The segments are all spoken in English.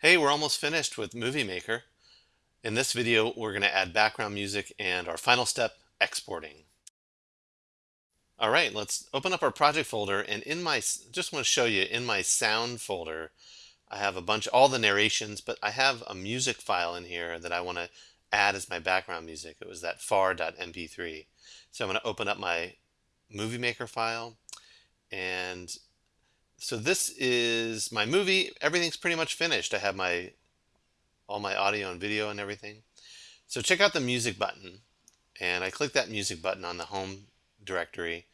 Hey, we're almost finished with Movie Maker. In this video, we're going to add background music and our final step, exporting. All right, let's open up our project folder and in my, just want to show you, in my sound folder, I have a bunch, all the narrations, but I have a music file in here that I want to add as my background music. It was that far.mp3. So I'm going to open up my Movie Maker file and so this is my movie. Everything's pretty much finished. I have my all my audio and video and everything. So check out the music button. And I click that music button on the home directory.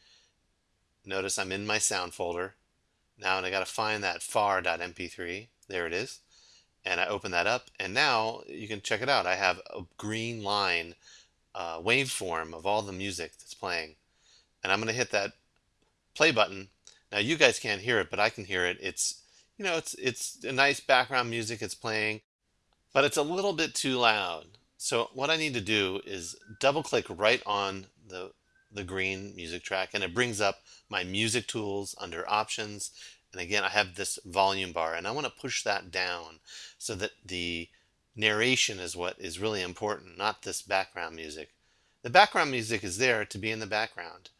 Notice I'm in my sound folder. Now and I got to find that far.mp3. There it is. And I open that up and now you can check it out. I have a green line uh, waveform of all the music that's playing. And I'm going to hit that play button now you guys can't hear it, but I can hear it. It's, you know, it's, it's a nice background music it's playing, but it's a little bit too loud. So what I need to do is double click right on the, the green music track and it brings up my music tools under options. And again, I have this volume bar and I want to push that down so that the narration is what is really important, not this background music. The background music is there to be in the background.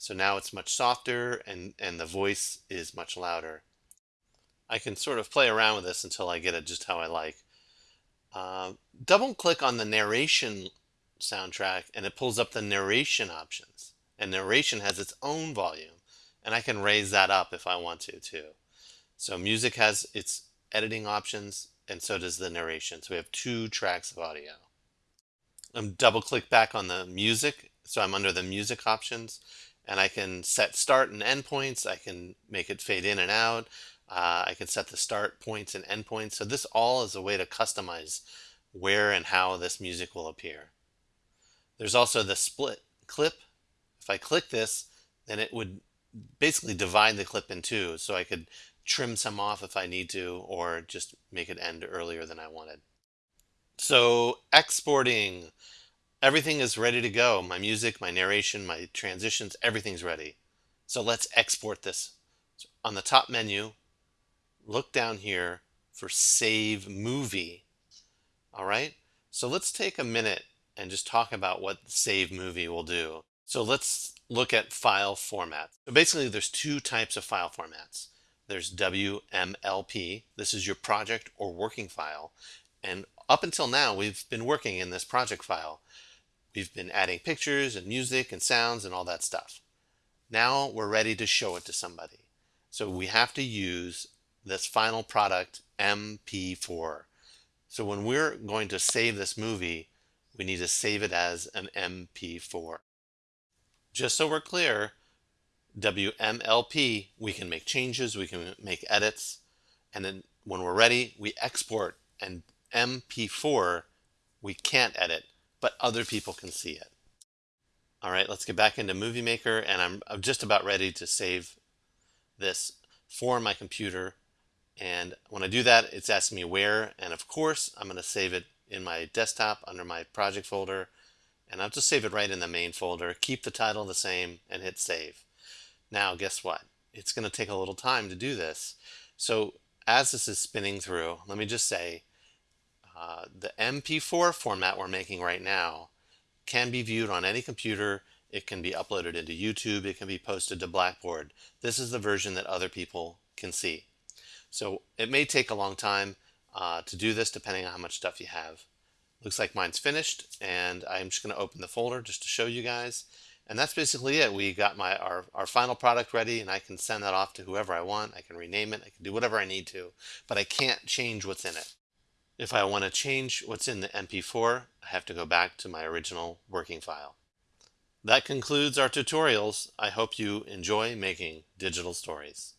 So now it's much softer and, and the voice is much louder. I can sort of play around with this until I get it just how I like. Uh, double click on the narration soundtrack and it pulls up the narration options. And narration has its own volume and I can raise that up if I want to too. So music has its editing options and so does the narration. So we have two tracks of audio. I'm double click back on the music. So I'm under the music options and I can set start and end points. I can make it fade in and out. Uh, I can set the start points and end points. So this all is a way to customize where and how this music will appear. There's also the split clip. If I click this, then it would basically divide the clip in two. So I could trim some off if I need to, or just make it end earlier than I wanted. So exporting. Everything is ready to go. My music, my narration, my transitions, everything's ready. So let's export this. So on the top menu, look down here for Save Movie. All right, so let's take a minute and just talk about what Save Movie will do. So let's look at file formats. So basically there's two types of file formats. There's WMLP, this is your project or working file. And up until now, we've been working in this project file. We've been adding pictures and music and sounds and all that stuff. Now we're ready to show it to somebody. So we have to use this final product MP4. So when we're going to save this movie, we need to save it as an MP4. Just so we're clear, WMLP, we can make changes, we can make edits, and then when we're ready, we export, and MP4, we can't edit but other people can see it. All right, let's get back into Movie Maker and I'm, just about ready to save this for my computer. And when I do that, it's asking me where. And of course, I'm going to save it in my desktop under my project folder. And I'll just save it right in the main folder, keep the title the same, and hit save. Now, guess what? It's going to take a little time to do this. So as this is spinning through, let me just say, uh, MP4 format we're making right now can be viewed on any computer. It can be uploaded into YouTube. It can be posted to Blackboard. This is the version that other people can see. So it may take a long time uh, to do this depending on how much stuff you have. Looks like mine's finished and I'm just going to open the folder just to show you guys. And that's basically it. We got my our, our final product ready and I can send that off to whoever I want. I can rename it. I can do whatever I need to, but I can't change what's in it. If I want to change what's in the MP4, I have to go back to my original working file. That concludes our tutorials. I hope you enjoy making digital stories.